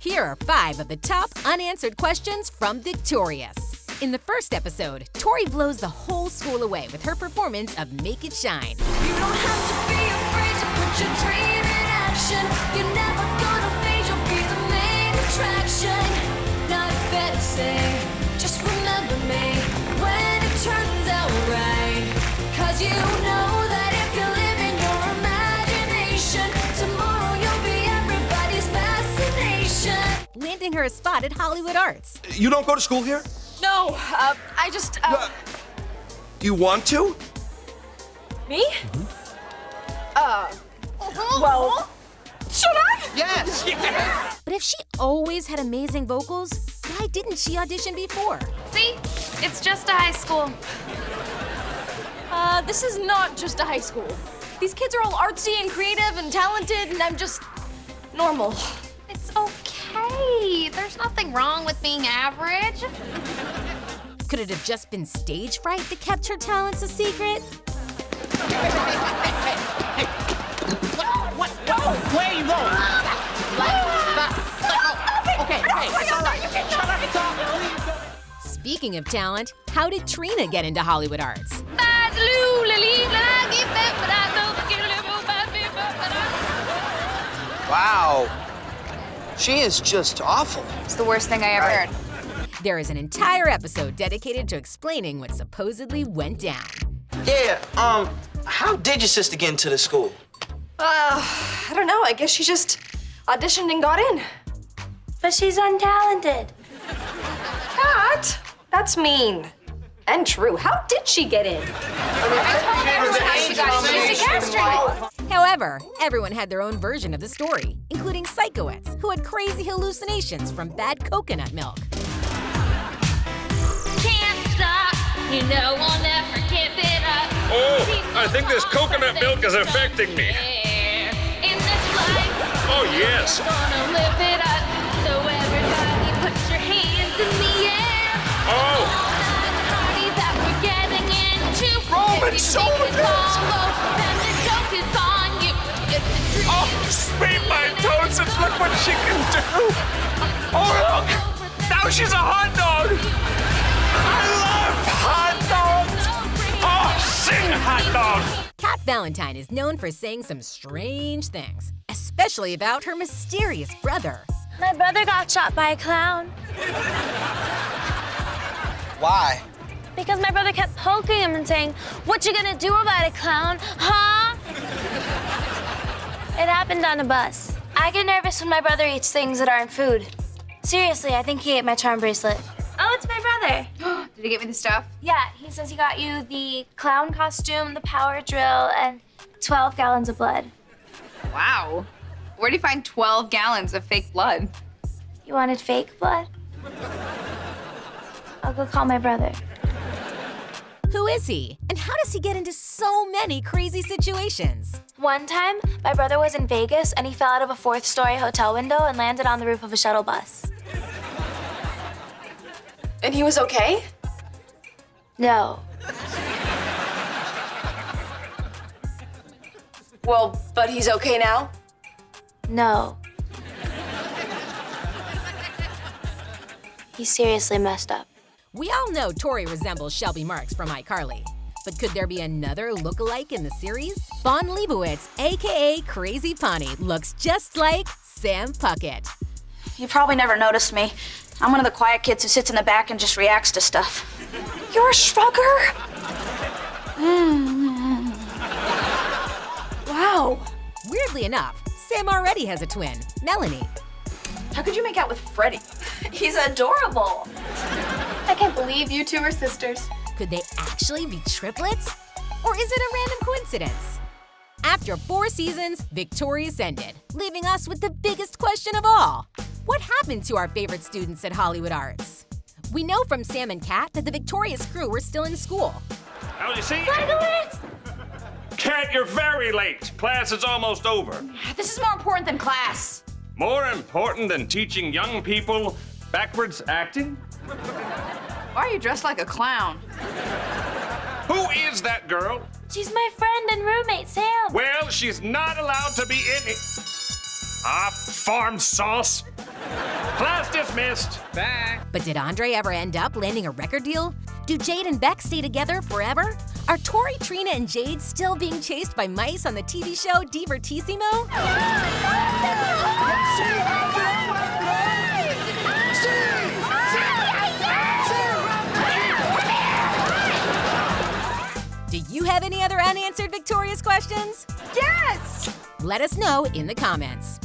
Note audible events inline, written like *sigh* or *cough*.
Here are five of the top unanswered questions from Victorious. In the first episode, Tori blows the whole school away with her performance of Make It Shine. You don't have to landing her a spot at Hollywood Arts. You don't go to school here? No, uh, I just, uh, You want to? me? Uh, well, should I? Yes. *laughs* But if she always had amazing vocals, why didn't she audition before? See? It's just a high school. Uh, this is not just a high school. These kids are all artsy and creative and talented, and I'm just normal. It's okay. There's nothing wrong with being average. Could it have just been stage fright that kept her talents a secret? What? Oh, no! Where are you going? Okay, hey, it's all right. Shut up, it's all Speaking of talent, how did Trina get into Hollywood Arts? Wow. She is just awful. It's the worst thing I ever Right. heard. There is an entire episode dedicated to explaining what supposedly went down. Yeah, um, how did your sister get into the school? Uh, I don't know. I guess she just auditioned and got in. But she's untalented. That? That's mean. And true. How did she get in? She got in. She's a castrated. However, everyone had their own version of the story, including Sikowitz who had crazy hallucinations from bad coconut milk. Can't stop. You know I'll never give it up. Oh, I think this coconut milk is affecting me. In this life, Oh, yes. gonna live it up. So everybody put your hands in the air. Oh, Party that we're getting into. Roman If now she's a hot dog. I love hot dogs. Oh, sing hot dog. Cat Valentine is known for saying some strange things, especially about her mysterious brother. My brother got shot by a clown Why? because my brother kept poking him and saying, What you gonna do about it, clown? Huh? it happened on a bus. I get nervous when my brother eats things that aren't food. Seriously, I think he ate my charm bracelet. Oh, it's my brother. *gasps* Did he get me the stuff? Yeah, he says he got you the clown costume, the power drill, and 12 gallons of blood. Wow. Where do you find 12 gallons of fake blood? You wanted fake blood? I'll go call my brother. Who is he? And how does he get into so many crazy situations? One time, my brother was in Vegas and he fell out of a fourth story hotel window and landed on the roof of a shuttle bus. And he was okay? No. Well, but he's okay now? No. He seriously messed up. We all know Tori resembles Shelby Marx from iCarly. But could there be another look-alike in the series? Vaughn Leibowitz, aka Crazy Pawnee, looks just like Sam Puckett. You probably never noticed me. I'm one of the quiet kids who sits in the back and just reacts to stuff. You're a shrugger? Mm-hmm. wow. Weirdly enough, Sam already has a twin, Melanie. How could you make out with Freddie? He's adorable. I can't believe you two are sisters. Could they actually be triplets? Or is it a random coincidence? After four seasons, Victorious ended, leaving us with the biggest question of all. What happened to our favorite students at Hollywood Arts? We know from Sam and Cat that the Victorious crew were still in school. Now you see, Cat, you're very late. Class is almost over. This is more important than class. More important than teaching young people backwards acting? Why are you dressed like a clown? Who is that girl? She's my friend and roommate, Sam. Well, she's not allowed to be in it. Ah, farm sauce. Class dismissed. Bye. But did Andre ever end up landing a record deal? Do Jade and Beck stay together forever? Are Tori, Trina, and Jade still being chased by mice on the TV show Divertissimo? Do you have any other unanswered Victorious questions? Yes! Let us know in the comments.